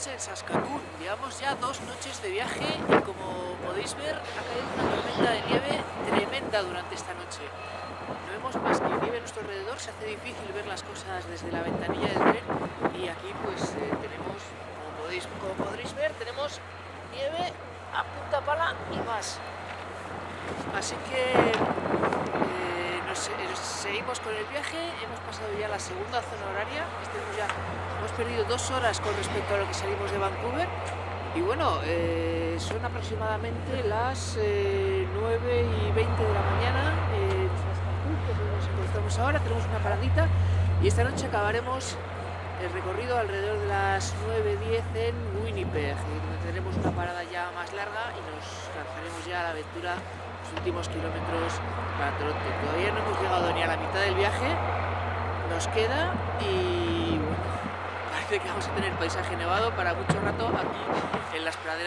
estamos en Saskatoon, llevamos ya dos noches de viaje y como podéis ver ha caído una tormenta de nieve tremenda durante esta noche. No vemos más que nieve a nuestro alrededor, se hace difícil ver las cosas desde la ventanilla del tren y aquí pues eh, tenemos, como podéis, podréis ver, tenemos nieve a punta pala y más. Así que eh, nos, eh, nos seguimos con el viaje, hemos pasado ya la segunda zona horaria, Hemos perdido dos horas con respecto a lo que salimos de Vancouver y bueno, eh, son aproximadamente las eh, 9 y 20 de la mañana eh, nos encontramos ahora, tenemos una paradita y esta noche acabaremos el recorrido alrededor de las 9.10 en Winnipeg, donde tendremos una parada ya más larga y nos lanzaremos ya a la aventura los últimos kilómetros para Toronto. Todavía no hemos llegado ni a la mitad del viaje, nos queda y bueno, que vamos a tener paisaje nevado para mucho rato aquí en las praderas.